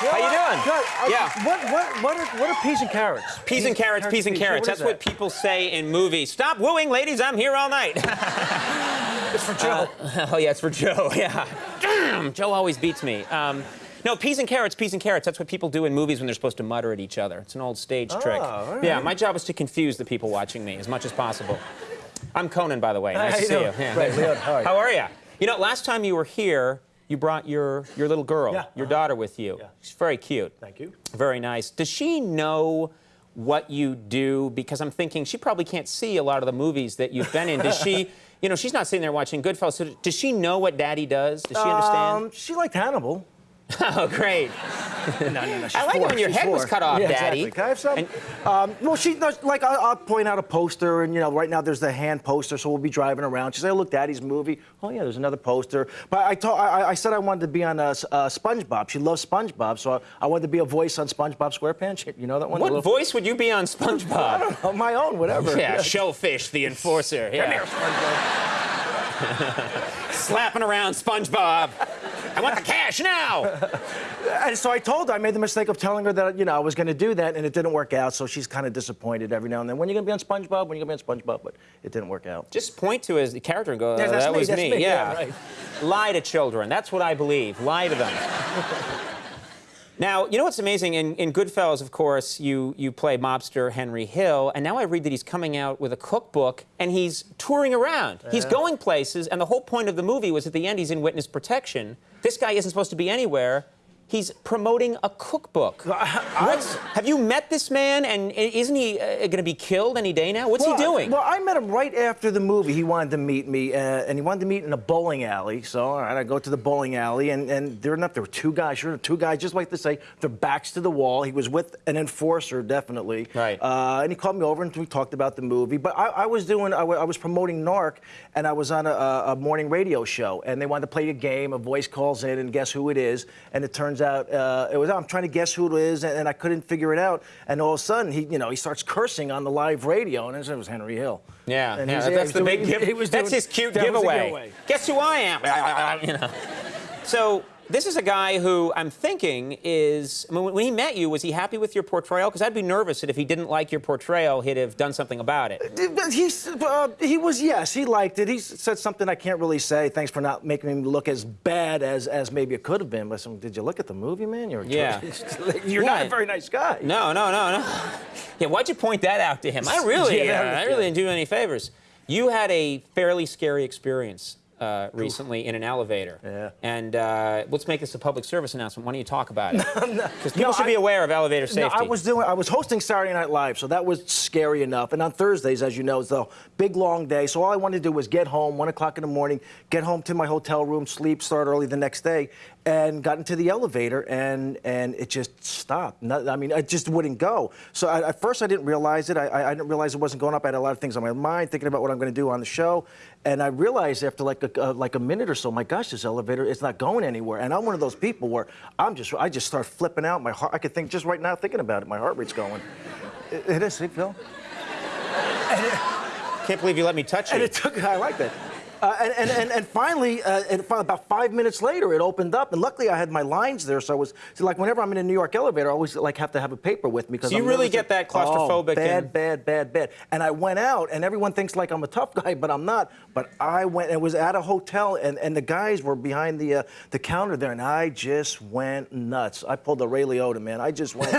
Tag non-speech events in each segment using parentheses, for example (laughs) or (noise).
How you doing? Good. Uh, Yeah. What what what are what are peas and carrots? Peas and carrots, peas and carrots. That's what people say in movies. Stop wooing, ladies. I'm here all night. (laughs) It's for Joe. (laughs) oh yeah, it's for Joe. (laughs) Yeah. Damn, Joe always beats me. Um, no, peas and carrots, peas and carrots. That's what people do in movies when they're supposed to mutter at each other. It's an old stage trick. all right. Yeah, my job is to confuse the people watching me as much as possible. I'm Conan, by the way. Nice to see doing? you. Yeah. Right, Leon, how are you? How are you? You know, last time you were here, you brought your your little girl, Yeah, your uh-huh. daughter, with you. Yeah. She's very cute. Thank you. Very nice. Does she know what you do? Because I'm thinking she probably can't see a lot of the movies that you've been in. Does she, (laughs) you know, she's not sitting there watching Goodfellas. So does she know what Daddy does? Does she understand? Um, she liked Hannibal. (laughs) oh, great. (laughs) no, no, no. I like it when your She's head was cut off, yeah, Daddy. Exactly. Can I have some? And- um, well, she does, like I'll, I'll point out a poster, and you know, right now there's the hand poster, so we'll be driving around. She said, "Oh, "Look, Daddy's movie." Oh yeah, there's another poster. But I told, I, I said I wanted to be on uh, uh, SpongeBob. She loves SpongeBob, so I, I wanted to be a voice on SpongeBob SquarePants. You know that one? What little- voice would you be on SpongeBob? Oh, my own, whatever. yeah, Shellfish, the enforcer. Yeah. (laughs) Slapping around SpongeBob. I want the cash now. (laughs) And so I told her, I made the mistake of telling her that, you know, I was going to do that, and it didn't work out. So she's kind of disappointed every now and then. When are you going to be on SpongeBob? When are you going to be on SpongeBob? But it didn't work out. Just point to his character and go, Yeah, "Uh, that me, was me. me, Yeah. yeah, right. (laughs) Lie to children. That's what I believe. Lie to them. (laughs) now, you know what's amazing? In, in Goodfellas, of course, you, you play mobster Henry Hill, and now I read that he's coming out with a cookbook and he's touring around. He's going places, and the whole point of the movie was at the end he's in witness protection. This guy isn't supposed to be anywhere. He's promoting a cookbook. What's, have you met this man, and isn't he uh, going to be killed any day now? What's Well, he doing? Well, I met him right after the movie. He wanted to meet me, uh, and he wanted to meet in a bowling alley. So, all right, I go to the bowling alley, and, and there enough. There were two guys. Sure, two guys, just like to say, their backs to the wall. He was with an enforcer, definitely. Right. Uh, and he called me over, and we talked about the movie. But I, I was doing, I I was promoting Narc, and I was on a, a morning radio show, and they wanted to play a game. A voice calls in, and guess who it is? And it turns out uh, it was. I'm trying to guess who it is, and, and I couldn't figure it out. And all of a sudden, he, you know, he starts cursing on the live radio, and it was Henry Hill. Yeah, And yeah that's the big give. he was that's his cute that giveaway. giveaway. Guess who I am? (laughs) you know. So this is a guy who I'm thinking is. I mean, when he met you, was he happy with your portrayal? Because I'd be nervous that if he didn't like your portrayal, he'd have done something about it. He's, uh, he was, yes, he liked it. He said something I can't really say. Thanks for not making me look as bad as, as maybe it could have been. But did you look at the movie, man? You're, Yeah. (laughs) you're not a very nice guy. No, no, no, no. Yeah, why'd you point that out to him? I really, (laughs) Yeah, uh, I really didn't do any favors. You had a fairly scary experience uh, recently in an elevator. Yeah. And uh, let's make this a public service announcement. Why don't you talk about it? (laughs) Because people No, should I- be aware of elevator safety. No, I was doing. I was hosting Saturday Night Live, so that was scary enough. And on Thursdays, as you know, it's a big long day. So all I wanted to do was get home, one o'clock in the morning, get home to my hotel room, sleep, start early the next day, and got into the elevator, and and it just stopped. Not, I mean, it just wouldn't go. So I, at first, I didn't realize it. I, I, didn't realize it wasn't going up. I had a lot of things on my mind, thinking about what I'm going to do on the show, and I realized after like a, uh, like a minute or so, my gosh, this elevator is not going anywhere. And I'm one of those people where I'm just I just start flipping out. My heart, I could think just right now thinking about it. My heart rate's going. It, it is, see, Phil. Can't believe you let me touch you. And it took. I like that. Uh, and, and, and, and finally, uh, and about five minutes later, it opened up, and luckily I had my lines there, so I was so like whenever I'm in a New York elevator, I always like have to have a paper with me because So you I'm really get that claustrophobic. Oh, claustrophobic bad, and- bad, bad, bad. And I went out, and everyone thinks like I'm a tough guy, but I'm not. But I went. It was at a hotel, and, and the guys were behind the uh, the counter there, and I just went nuts. I pulled a Ray Liotta, man. I just went.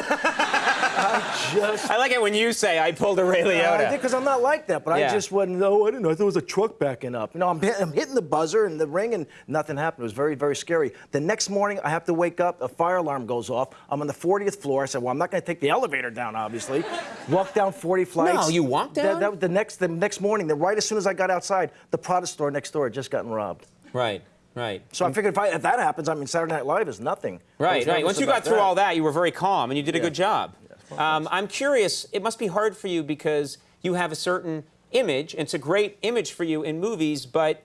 I just. I like it when you say I pulled a Ray I did Liotta. because I'm not like that, but Yeah. I just wasn't. No, I didn't know. I thought it was a truck backing up. You know, I'm, I'm hitting the buzzer and the ring, and nothing happened. It was very, very scary. The next morning, I have to wake up. A fire alarm goes off. I'm on the 40th floor. I said, "Well, I'm not going to take the elevator down, obviously." Walk down 40 flights. No, you walked That- down? That, the next, the next morning, then right as soon as I got outside, the Prada store next door had just gotten robbed. Right, right. So I figured if, I, if that happens, I mean, Saturday Night Live is nothing. Right, right. Once you got through all that, you were very calm and you did a good job. Um, I'm curious, it must be hard for you because you have a certain image, and it's a great image for you in movies, but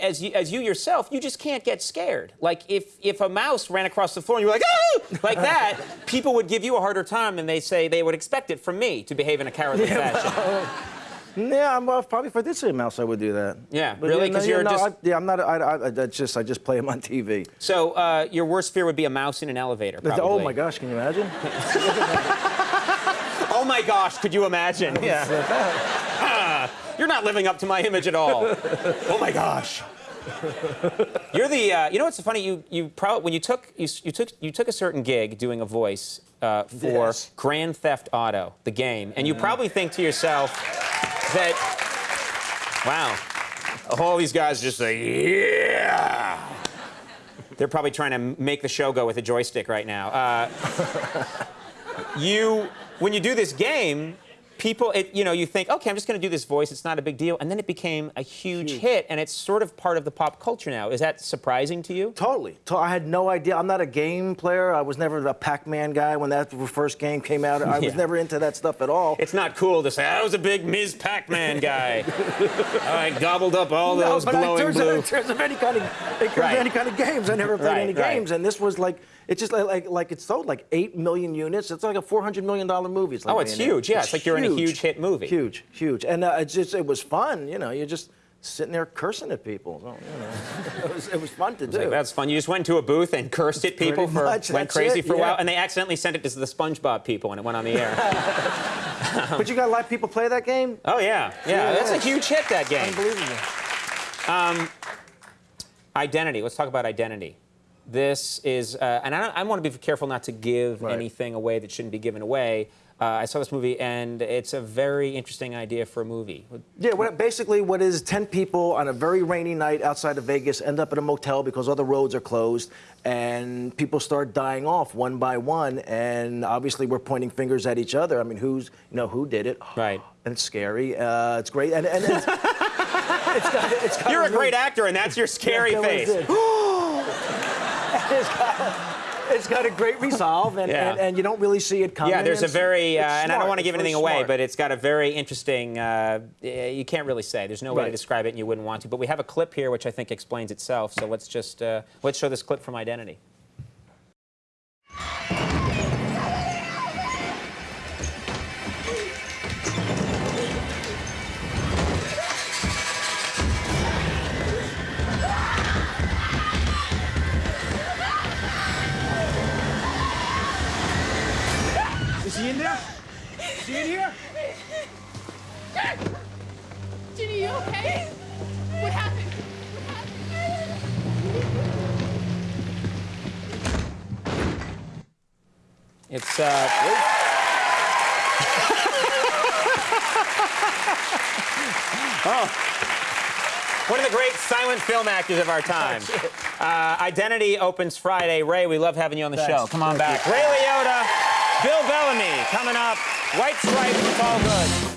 as you, as you yourself, you just can't get scared. Like if, if a mouse ran across the floor and you were like, oh, like that, (laughs) people would give you a harder time than they say they would expect it from me to behave in a cowardly fashion. (laughs) Yeah, I'm, uh, probably if I did see a mouse, I would do that. Yeah, But really? yeah, 'Cause no, you're yeah, no, just- I, yeah, I'm not. I, I, I that's just I just play them on TV. So uh, your worst fear would be a mouse in an elevator. Probably. oh my gosh, can you imagine? (laughs) Oh my gosh, could you imagine? Yeah. (laughs) You're not living up to my image at all. (laughs) oh my gosh. You're the. Uh, you know what's funny? You you probably when you took you, you took you took a certain gig doing a voice uh, for Yes. Grand Theft Auto, the game, and you probably think to yourself that, wow, all these guys just say yeah. They're probably trying to make the show go with a joystick right now. Uh, you when you do this game people it, you know you think okay i'm just going to do this voice it's not a big deal and then it became a huge, hit and it's sort of part of the pop culture now is that surprising to you Totally. I had no idea. I'm not a game player. I was never a Pac-Man guy when that first game came out. I was never into that stuff at all. it's not cool to say i was a big ms pac-man guy (laughs) i gobbled up all No, those but in glowing terms, blue of, in terms of any kind of, Right. any kind of games, I never played Right, any right. games, and this was like it's just like like, like it's sold like eight million units. It's like a four hundred million dollar movie. like Oh, it's being in. huge. Yeah, it's like you're in a huge hit movie. Huge, huge, and uh, it's just it was fun. You know, you're just sitting there cursing at people. So, you know, (laughs) it was it was fun to do. Like, that's fun. You just went to a booth and cursed at people Pretty for much, went crazy it, for a yeah. while, and they accidentally sent it to the SpongeBob people, and it went on the air. (laughs) but you got a lot of people play that game. oh yeah, yeah, Yeah, that's a huge hit. That game. Unbelievable. Identity. Let's talk about identity. This is, uh, and I, I want to be careful not to give Right. anything away that shouldn't be given away. Uh, I saw this movie, and it's a very interesting idea for a movie. Yeah, what, basically, what is 10 people on a very rainy night outside of Vegas end up at a motel because other roads are closed, and people start dying off one by one, and obviously we're pointing fingers at each other. I mean, who's, you know, who did it? (sighs) Right. And it's scary. Uh, it's great. And, and it's, (laughs) it's got, it's got You're a really- great actor, and that's your scary face. (gasps) (gasps) (laughs) it's, got, it's got a great resolve, and, Yeah. and, and you don't really see it coming. Yeah, there's a very, uh, and I don't want to give anything away, smart. but it's got a very interesting, uh, you can't really say. There's no way to describe it, and you wouldn't want to. But we have a clip here which I think explains itself. So let's just, uh, let's show this clip from Identity. You okay? What happened? It's, uh, (laughs) oh, one of the great silent film actors of our time. Uh, Identity opens Friday. Ray, we love having you on the Thanks. show. Come on Thank back. you. Ray Liotta, Bill Bellamy coming up. White Stripes, it's all good.